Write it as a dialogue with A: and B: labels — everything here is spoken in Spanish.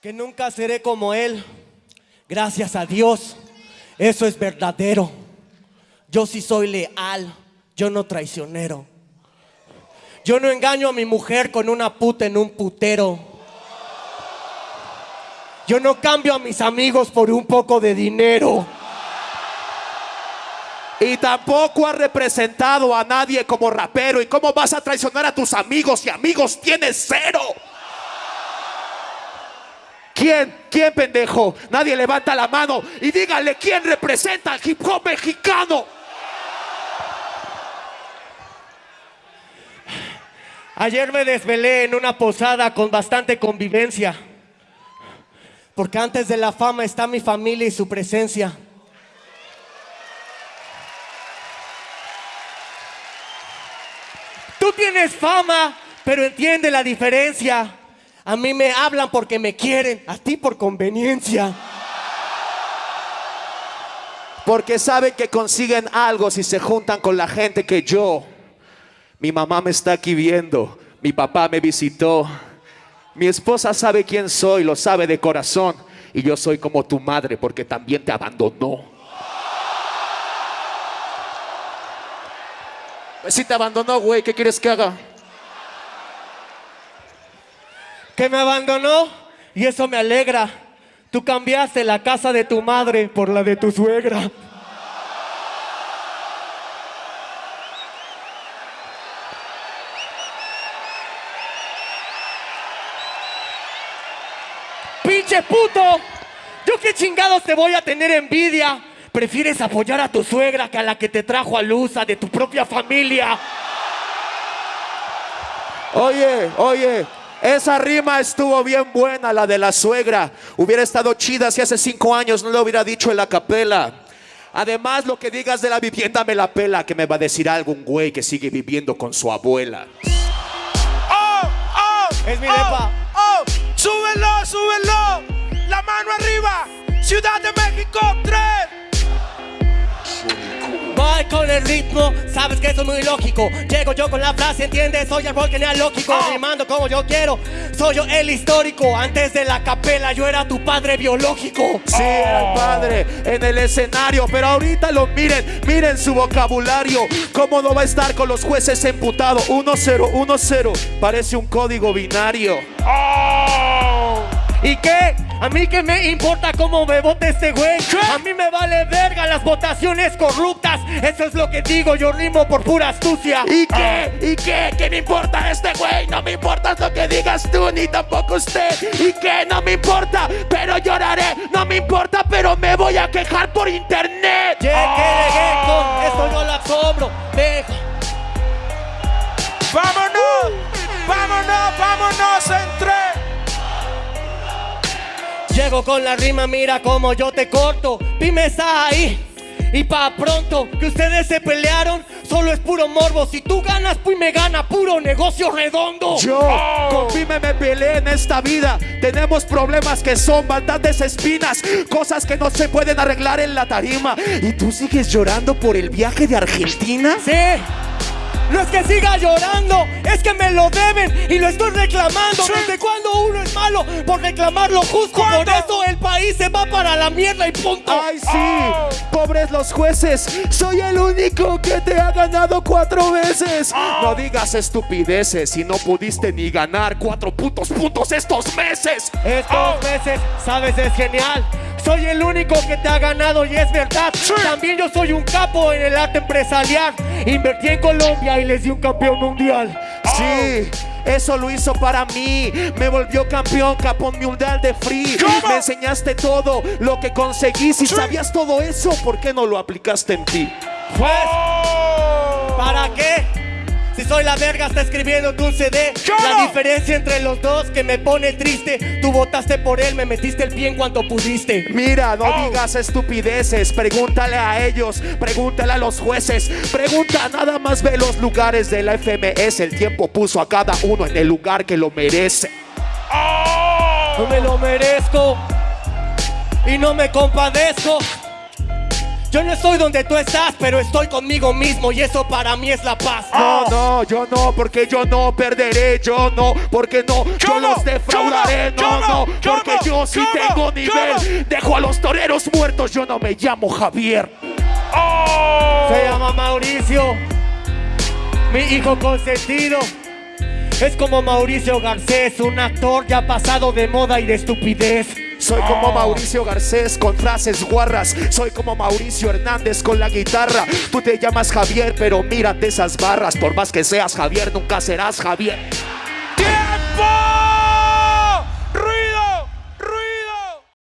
A: que nunca seré como él. Gracias a Dios, eso es verdadero. Yo sí soy leal, yo no traicionero. Yo no engaño a mi mujer con una puta en un putero. Yo no cambio a mis amigos por un poco de dinero.
B: Y tampoco has representado a nadie como rapero. ¿Y cómo vas a traicionar a tus amigos si amigos tienes cero? ¿Quién? ¿Quién, pendejo? Nadie levanta la mano y díganle quién representa al hip hop mexicano.
A: Ayer me desvelé en una posada con bastante convivencia. Porque antes de la fama está mi familia y su presencia. Tú tienes fama, pero entiende la diferencia. A mí me hablan porque me quieren, a ti por conveniencia.
B: Porque saben que consiguen algo si se juntan con la gente que yo. Mi mamá me está aquí viendo, mi papá me visitó, mi esposa sabe quién soy, lo sabe de corazón. Y yo soy como tu madre porque también te abandonó. Si te abandonó, güey, ¿qué quieres que haga?
A: Que me abandonó y eso me alegra. Tú cambiaste la casa de tu madre por la de tu suegra. pinche puto. Yo qué chingados te voy a tener envidia. Prefieres apoyar a tu suegra que a la que te trajo a luz, a de tu propia familia.
B: Oye, oye, esa rima estuvo bien buena, la de la suegra. Hubiera estado chida si hace cinco años no lo hubiera dicho en la capela. Además, lo que digas de la vivienda me la pela, que me va a decir algún güey que sigue viviendo con su abuela.
C: ¡Oh, oh!
A: Es mi
C: oh,
A: depa.
C: ¡Oh! ¡Súbelo, súbelo! ¡La mano arriba! ¡Ciudad de México 3!
A: Con el ritmo, sabes que eso es muy lógico. Llego yo con la frase, ¿entiendes? Soy el rol genealógico,
C: Oh.
A: rimando como yo quiero. Soy yo el histórico. Antes de la capela, yo era tu padre biológico.
B: Sí, era el padre en el escenario, pero ahorita lo miren, miren su vocabulario. ¿Cómo no va a estar con los jueces emputados? 1-0, 1-0, parece un código binario.
A: ¿Y qué? ¿A mí qué me importa cómo me vote este güey? A mí me vale verga las votaciones corruptas. Eso es lo que digo, yo rimo por pura astucia.
B: ¿Y qué? ¿Y qué? ¿Qué me importa este güey? No me importa lo que digas tú, ni tampoco usted. ¿Y qué? No me importa, pero lloraré. No me importa, pero me voy a quejar por internet.
A: Llego con la rima, mira cómo yo te corto. Dime está ahí. Y pa' pronto, que ustedes se pelearon, solo es puro morbo. Si tú ganas, pues me gana, puro negocio redondo.
B: Yo con Pime me peleé en esta vida. Tenemos problemas que son bastantes espinas, cosas que no se pueden arreglar en la tarima. ¿Y tú sigues llorando por el viaje de Argentina?
A: Sí. No es que siga llorando, es que me lo deben y lo estoy reclamando.
C: Sí.
A: ¿Desde cuándo uno es malo por reclamar lo justo?
C: ¿Cuándo?
A: Por eso el país se va para la mierda y punto.
B: Ay, sí, pobres los jueces. Soy el único que te ha ganado cuatro veces. No digas estupideces si no pudiste ni ganar cuatro putos puntos estos meses.
A: Estos meses, sabes, es genial. Soy el único que te ha ganado y es verdad. También yo soy un capo en el arte empresarial. Invertí en Colombia y les di un campeón mundial.
B: Sí, eso lo hizo para mí. Me volvió campeón, capón mundial de free. Me enseñaste todo lo que conseguí. Si sabías todo eso, ¿por qué no lo aplicaste en ti?
A: Pues, ¿para qué? Si soy la verga, está escribiendo tu CD. La diferencia entre los dos que me pone triste. Tú votaste por él, me metiste el pie en cuanto pudiste.
B: Mira, no
C: Oh.
B: digas estupideces. Pregúntale a ellos, pregúntale a los jueces. Pregunta, nada más ve los lugares de la FMS. El tiempo puso a cada uno en el lugar que lo merece.
A: No me lo merezco y no me compadezco. Yo no estoy donde tú estás, pero estoy conmigo mismo y eso para mí es la paz.
B: No, no, yo no, porque yo no perderé, yo no, porque no, yo
C: Yo no,
B: los defraudaré,
C: yo
B: no,
C: no, yo
B: porque
C: no.
B: yo Yo sí tengo nivel. Dejo a los toreros muertos. Yo no me llamo Javier.
C: Oh.
A: Se llama Mauricio, mi hijo consentido. Es como Mauricio Garcés, un actor ya pasado de moda y de estupidez.
B: Soy como Mauricio Garcés con frases guarras. Soy como Mauricio Hernández con la guitarra. Tú te llamas Javier, pero mírate esas barras. Por más que seas Javier, nunca serás Javier.